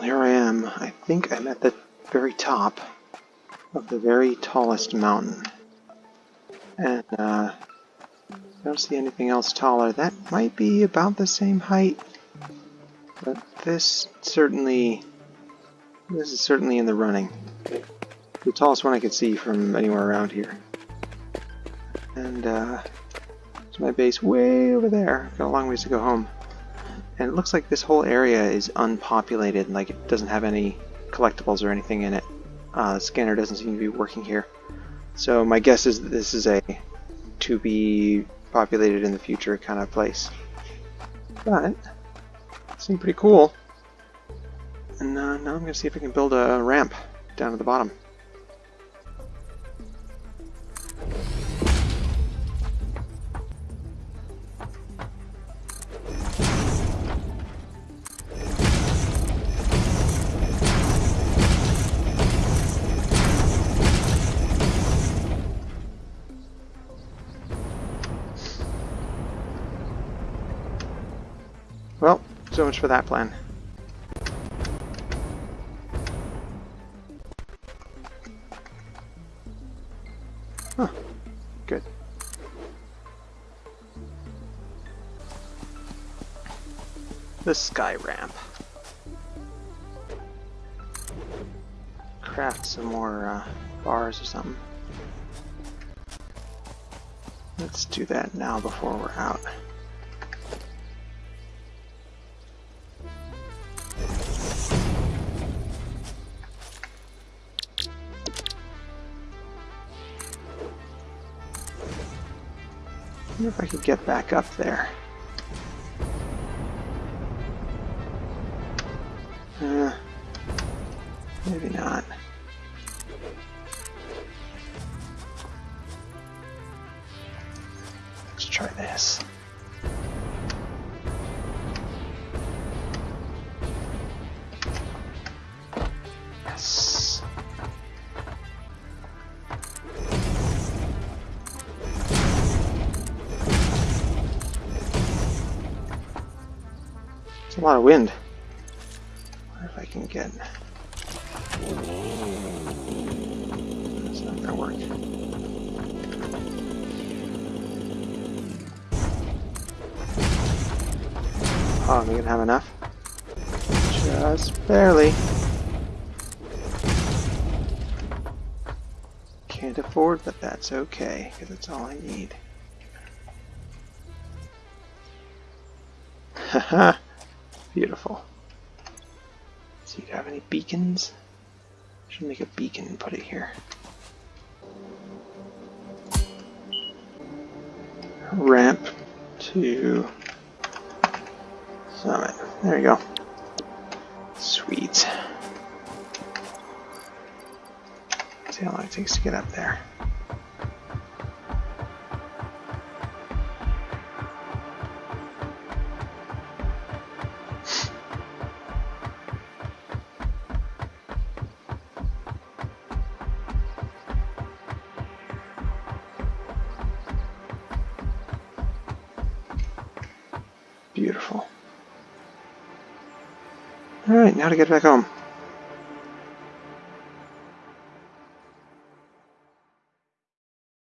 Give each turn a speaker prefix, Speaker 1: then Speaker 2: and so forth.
Speaker 1: Well, here I am. I think I'm at the very top of the very tallest mountain. And, uh, I don't see anything else taller. That might be about the same height. But this certainly, this is certainly in the running. The tallest one I could see from anywhere around here. And, uh, my base way over there. Got a long ways to go home. And it looks like this whole area is unpopulated, like it doesn't have any collectibles or anything in it. Uh, the scanner doesn't seem to be working here. So my guess is that this is a to be populated in the future kind of place. But, it seemed pretty cool. And uh, now I'm going to see if I can build a ramp down to the bottom. Well, so much for that plan. Huh. Good. The sky ramp. Craft some more uh, bars or something. Let's do that now before we're out. Wonder if I could get back up there. Uh, maybe not. Let's try this. It's a lot of wind. wonder if I can get. It's not gonna work. Oh, am I gonna have enough? Just barely. Can't afford, but that's okay, because it's all I need. Haha. Beautiful. So you have any beacons? Should make a beacon and put it here. Ramp to summit. There you go. Sweet. See how long it takes to get up there. Beautiful. Alright, now to get back home.